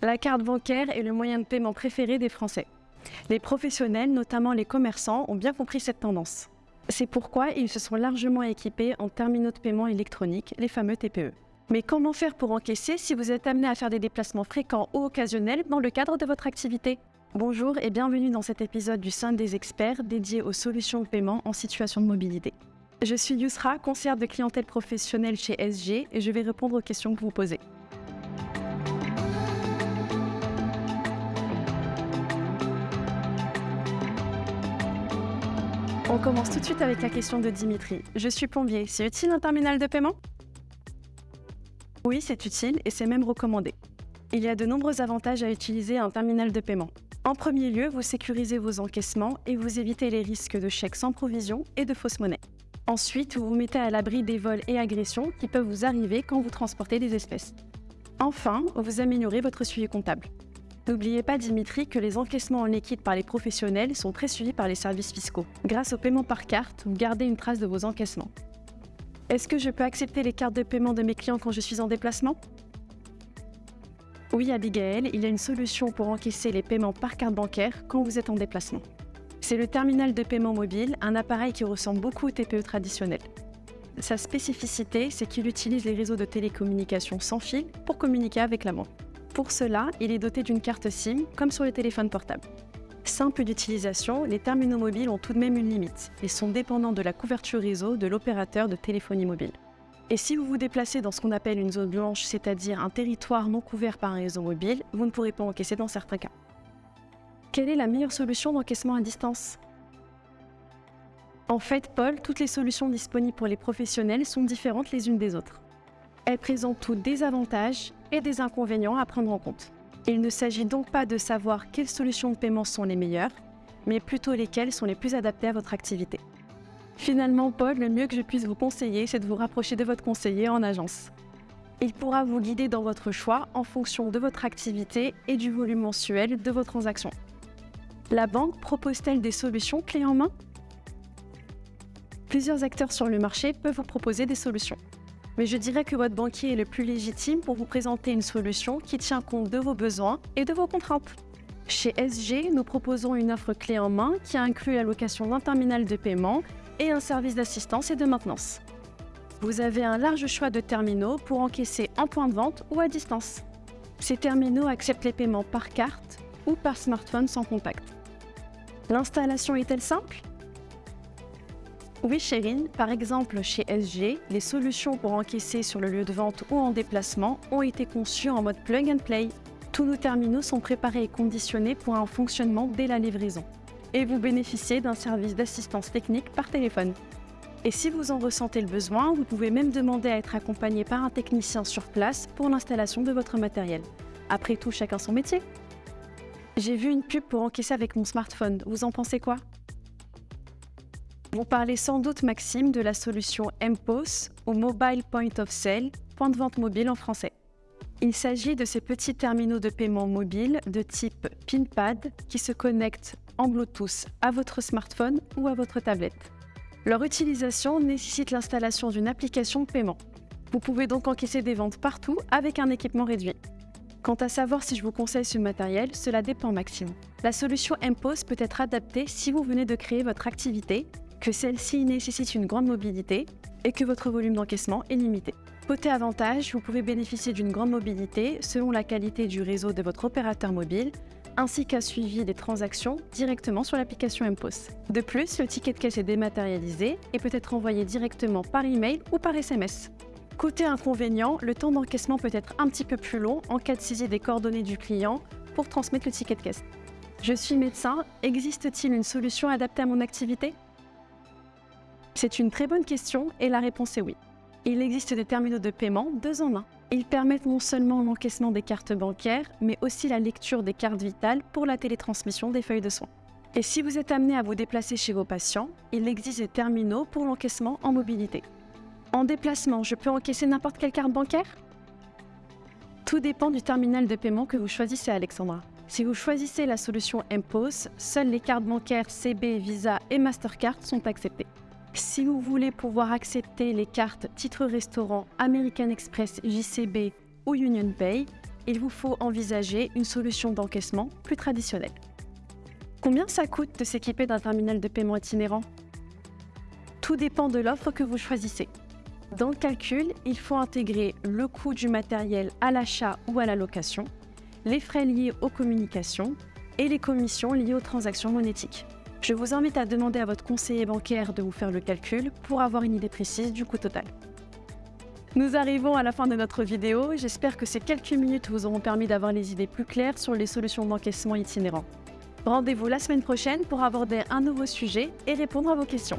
La carte bancaire est le moyen de paiement préféré des Français. Les professionnels, notamment les commerçants, ont bien compris cette tendance. C'est pourquoi ils se sont largement équipés en terminaux de paiement électroniques, les fameux TPE. Mais comment faire pour encaisser si vous êtes amené à faire des déplacements fréquents ou occasionnels dans le cadre de votre activité? Bonjour et bienvenue dans cet épisode du Sein des experts dédié aux solutions de paiement en situation de mobilité. Je suis Yusra, conseillère de clientèle professionnelle chez SG et je vais répondre aux questions que vous posez. On commence tout de suite avec la question de Dimitri. Je suis plombier, c'est utile un terminal de paiement? Oui, c'est utile et c'est même recommandé. Il y a de nombreux avantages à utiliser un terminal de paiement. En premier lieu, vous sécurisez vos encaissements et vous évitez les risques de chèques sans provision et de fausse monnaie. Ensuite, vous vous mettez à l'abri des vols et agressions qui peuvent vous arriver quand vous transportez des espèces. Enfin, vous améliorez votre suivi comptable. N'oubliez pas, Dimitri, que les encaissements en liquide par les professionnels sont très suivis par les services fiscaux. Grâce au paiement par carte, vous gardez une trace de vos encaissements. Est-ce que je peux accepter les cartes de paiement de mes clients quand je suis en déplacement? Oui, Abigail, il y a une solution pour encaisser les paiements par carte bancaire quand vous êtes en déplacement. C'est le terminal de paiement mobile, un appareil qui ressemble beaucoup au TPE traditionnel. Sa spécificité, c'est qu'il utilise les réseaux de télécommunications sans fil pour communiquer avec la main. Pour cela, il est doté d'une carte SIM, comme sur le téléphone portable. Simple d'utilisation, les terminaux mobiles ont tout de même une limite et sont dépendants de la couverture réseau de l'opérateur de téléphonie mobile. Et si vous vous déplacez dans ce qu'on appelle une zone blanche, c'est-à-dire un territoire non couvert par un réseau mobile, vous ne pourrez pas encaisser dans certains cas. Quelle est la meilleure solution d'encaissement à distance? En fait, Paul, toutes les solutions disponibles pour les professionnels sont différentes les unes des autres. Elles présentent toutes des avantages et des inconvénients à prendre en compte. Il ne s'agit donc pas de savoir quelles solutions de paiement sont les meilleures, mais plutôt lesquelles sont les plus adaptées à votre activité. Finalement, Paul, le mieux que je puisse vous conseiller, c'est de vous rapprocher de votre conseiller en agence. Il pourra vous guider dans votre choix en fonction de votre activité et du volume mensuel de vos transactions. La banque propose-t-elle des solutions clés en main? Plusieurs acteurs sur le marché peuvent vous proposer des solutions mais je dirais que votre banquier est le plus légitime pour vous présenter une solution qui tient compte de vos besoins et de vos contraintes. Chez SG, nous proposons une offre clé en main qui inclut la location d'un terminal de paiement et un service d'assistance et de maintenance. Vous avez un large choix de terminaux pour encaisser en point de vente ou à distance. Ces terminaux acceptent les paiements par carte ou par smartphone sans contact. L'installation est-elle simple? Oui, Chérine. Par exemple, chez SG, les solutions pour encaisser sur le lieu de vente ou en déplacement ont été conçues en mode plug and play. Tous nos terminaux sont préparés et conditionnés pour un fonctionnement dès la livraison. Et vous bénéficiez d'un service d'assistance technique par téléphone. Et si vous en ressentez le besoin, vous pouvez même demander à être accompagné par un technicien sur place pour l'installation de votre matériel. Après tout, chacun son métier. J'ai vu une pub pour encaisser avec mon smartphone. Vous en pensez quoi? Vous parlez sans doute, Maxime, de la solution MPOS ou Mobile Point of Sale, point de vente mobile en français. Il s'agit de ces petits terminaux de paiement mobile de type PinPad qui se connectent en Bluetooth à votre smartphone ou à votre tablette. Leur utilisation nécessite l'installation d'une application de paiement. Vous pouvez donc encaisser des ventes partout avec un équipement réduit. Quant à savoir si je vous conseille ce matériel, cela dépend Maxime. La solution MPOS peut être adaptée si vous venez de créer votre activité que celle-ci nécessite une grande mobilité et que votre volume d'encaissement est limité. Côté avantage, vous pouvez bénéficier d'une grande mobilité selon la qualité du réseau de votre opérateur mobile, ainsi qu'un suivi des transactions directement sur l'application MPOS. De plus, le ticket de caisse est dématérialisé et peut être envoyé directement par email ou par SMS. Côté inconvénient, le temps d'encaissement peut être un petit peu plus long en cas de saisie des coordonnées du client pour transmettre le ticket de caisse. Je suis médecin, existe-t-il une solution adaptée à mon activité? C'est une très bonne question et la réponse est oui. Il existe des terminaux de paiement deux en un. Ils permettent non seulement l'encaissement des cartes bancaires, mais aussi la lecture des cartes vitales pour la télétransmission des feuilles de soins. Et si vous êtes amené à vous déplacer chez vos patients, il existe des terminaux pour l'encaissement en mobilité. En déplacement, je peux encaisser n'importe quelle carte bancaire? Tout dépend du terminal de paiement que vous choisissez, Alexandra. Si vous choisissez la solution MPOS, seules les cartes bancaires CB, Visa et Mastercard sont acceptées. Si vous voulez pouvoir accepter les cartes titre restaurant American Express, JCB ou Union Pay, il vous faut envisager une solution d'encaissement plus traditionnelle. Combien ça coûte de s'équiper d'un terminal de paiement itinérant? Tout dépend de l'offre que vous choisissez. Dans le calcul, il faut intégrer le coût du matériel à l'achat ou à la location, les frais liés aux communications et les commissions liées aux transactions monétiques. Je vous invite à demander à votre conseiller bancaire de vous faire le calcul pour avoir une idée précise du coût total. Nous arrivons à la fin de notre vidéo. J'espère que ces quelques minutes vous auront permis d'avoir les idées plus claires sur les solutions d'encaissement itinérant. Rendez-vous la semaine prochaine pour aborder un nouveau sujet et répondre à vos questions.